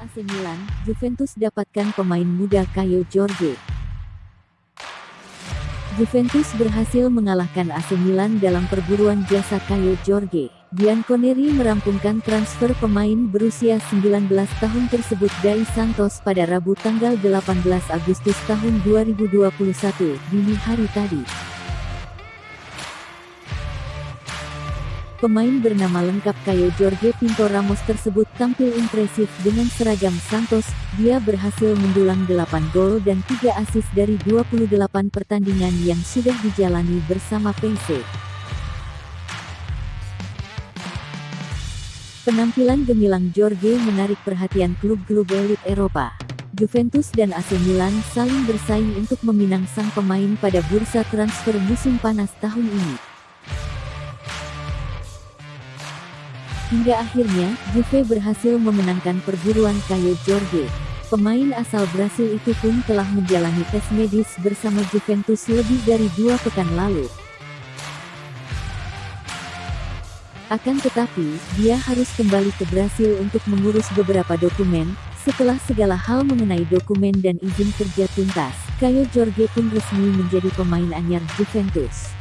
AC Milan, Juventus dapatkan pemain muda Caio Jorge. Juventus berhasil mengalahkan AC Milan dalam perburuan jasa Caio Jorge. Bianconeri merampungkan transfer pemain berusia 19 tahun tersebut dari Santos pada Rabu tanggal 18 Agustus tahun 2021, dini hari tadi. Pemain bernama lengkap Caio Jorge Pinto Ramos tersebut tampil impresif dengan seragam Santos, dia berhasil mendulang 8 gol dan 3 asis dari 28 pertandingan yang sudah dijalani bersama PC. Penampilan gemilang Jorge menarik perhatian klub-klub elit Eropa. Juventus dan AC Milan saling bersaing untuk meminang sang pemain pada bursa transfer musim panas tahun ini. Hingga akhirnya, Juve berhasil memenangkan perburuan Caio Jorge. Pemain asal Brasil itu pun telah menjalani tes medis bersama Juventus lebih dari dua pekan lalu. Akan tetapi, dia harus kembali ke Brasil untuk mengurus beberapa dokumen, setelah segala hal mengenai dokumen dan izin kerja tuntas, Caio Jorge pun resmi menjadi pemain anyar Juventus.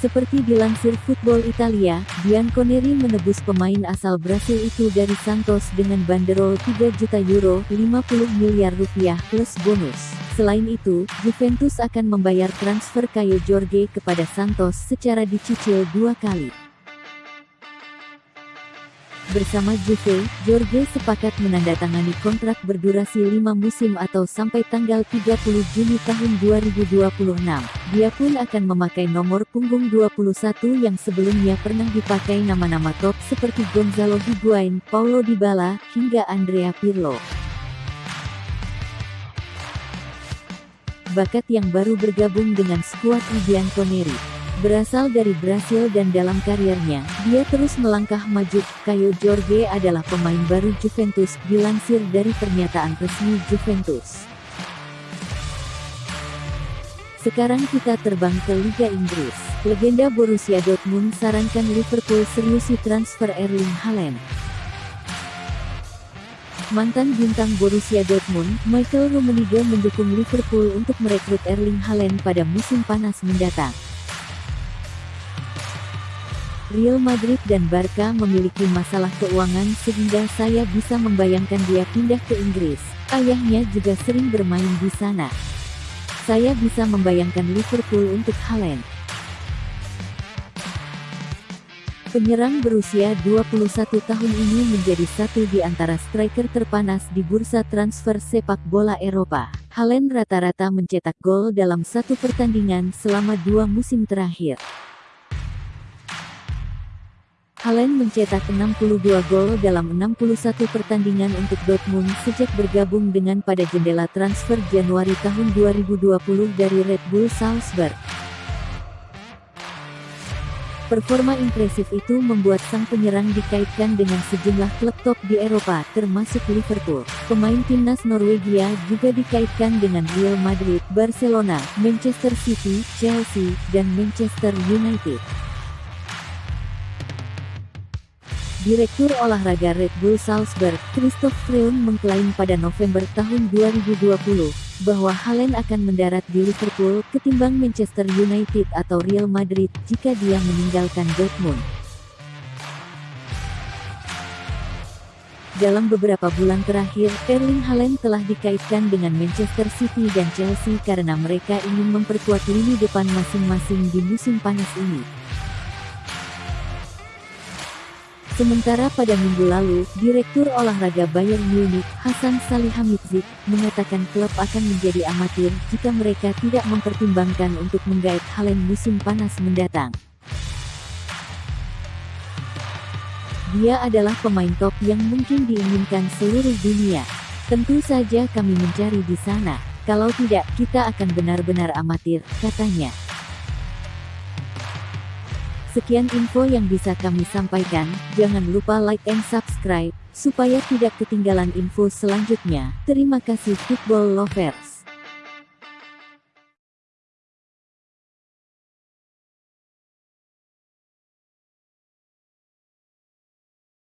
Seperti dilansir Football Italia, Bianconeri menebus pemain asal Brasil itu dari Santos dengan banderol 3 juta euro 50 miliar rupiah plus bonus. Selain itu, Juventus akan membayar transfer Caio Jorge kepada Santos secara dicicil dua kali. Bersama Juve, Jorge sepakat menandatangani kontrak berdurasi 5 musim atau sampai tanggal 30 Juni tahun 2026. Dia pun akan memakai nomor punggung 21 yang sebelumnya pernah dipakai nama-nama top seperti Gonzalo Higuain, Paulo Dybala, hingga Andrea Pirlo. Bakat yang baru bergabung dengan skuad Ibianconeri Berasal dari Brasil dan dalam karirnya, dia terus melangkah maju. Caio Jorge adalah pemain baru Juventus, dilansir dari pernyataan resmi Juventus. Sekarang kita terbang ke Liga Inggris. Legenda Borussia Dortmund sarankan Liverpool seriusi transfer Erling Haaland. Mantan bintang Borussia Dortmund, Michael Rummenigge mendukung Liverpool untuk merekrut Erling Haaland pada musim panas mendatang. Real Madrid dan Barca memiliki masalah keuangan sehingga saya bisa membayangkan dia pindah ke Inggris. Ayahnya juga sering bermain di sana. Saya bisa membayangkan Liverpool untuk Haaland. Penyerang berusia 21 tahun ini menjadi satu di antara striker terpanas di bursa transfer sepak bola Eropa. Haaland rata-rata mencetak gol dalam satu pertandingan selama dua musim terakhir. Haaland mencetak 62 gol dalam 61 pertandingan untuk Dortmund sejak bergabung dengan pada jendela transfer Januari tahun 2020 dari Red Bull Salzburg. Performa impresif itu membuat sang penyerang dikaitkan dengan sejumlah klub top di Eropa, termasuk Liverpool. Pemain timnas Norwegia juga dikaitkan dengan Real Madrid, Barcelona, Manchester City, Chelsea, dan Manchester United. Direktur olahraga Red Bull Salzburg, Christoph Freund mengklaim pada November tahun 2020, bahwa Haaland akan mendarat di Liverpool ketimbang Manchester United atau Real Madrid jika dia meninggalkan Dortmund. Dalam beberapa bulan terakhir, Erling Haaland telah dikaitkan dengan Manchester City dan Chelsea karena mereka ingin memperkuat lini depan masing-masing di musim panas ini. Sementara pada minggu lalu, Direktur Olahraga Bayern Munich, Hasan Salihamidzic, mengatakan klub akan menjadi amatir jika mereka tidak mempertimbangkan untuk menggait Haaland musim panas mendatang. Dia adalah pemain top yang mungkin diinginkan seluruh dunia. Tentu saja kami mencari di sana. Kalau tidak, kita akan benar-benar amatir, katanya. Sekian info yang bisa kami sampaikan, jangan lupa like and subscribe, supaya tidak ketinggalan info selanjutnya. Terima kasih Football Lovers.